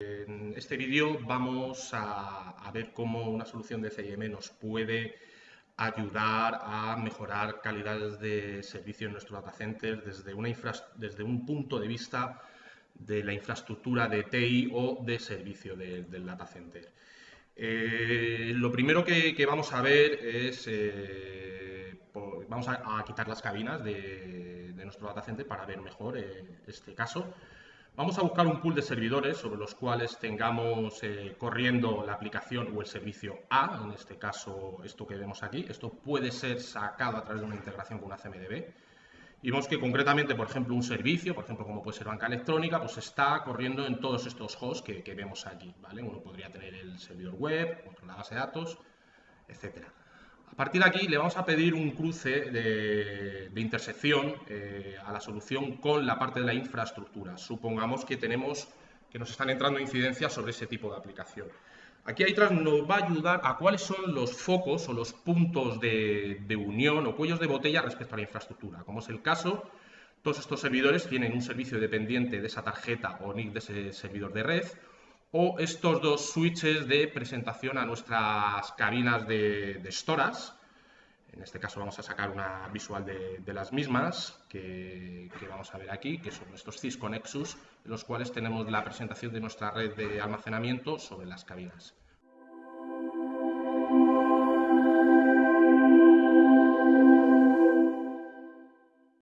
En este vídeo vamos a, ver cómo una solución de CIM nos puede ayudar a mejorar calidades de servicio en nuestro data center desde, una desde un punto de vista de la infraestructura de TI o de servicio del data center. Eh, lo primero que, vamos a ver es, eh, vamos a, quitar las cabinas de, nuestro data center para ver mejor eh, este caso. Vamos a buscar un pool de servidores sobre los cuales tengamos corriendo la aplicación o el servicio A, en este caso esto que vemos aquí. Esto puede ser sacado a través de una integración con una CMDB. Y vemos que concretamente, por ejemplo, un servicio, por ejemplo, como puede ser banca electrónica, pues está corriendo en todos estos hosts que, vemos aquí. Uno podría tener el servidor web, otro la base de datos, etcétera. A partir de aquí le vamos a pedir un cruce de, intersección eh, a la solución con la parte de la infraestructura. Supongamos que tenemos que nos están entrando incidencias sobre ese tipo de aplicación. Aquí atrás nos va a ayudar a cuáles son los focos o los puntos de, unión o cuellos de botella respecto a la infraestructura. Como es el caso, todos estos servidores tienen un servicio dependiente de esa tarjeta o NIC de ese servidor de red, o estos dos switches de presentación a nuestras cabinas de, de storas. En este caso vamos a sacar una visual de, las mismas que, que, vamos a ver aquí, que son estos Cisco Nexus, en los cuales tenemos la presentación de nuestra red de almacenamiento sobre las cabinas.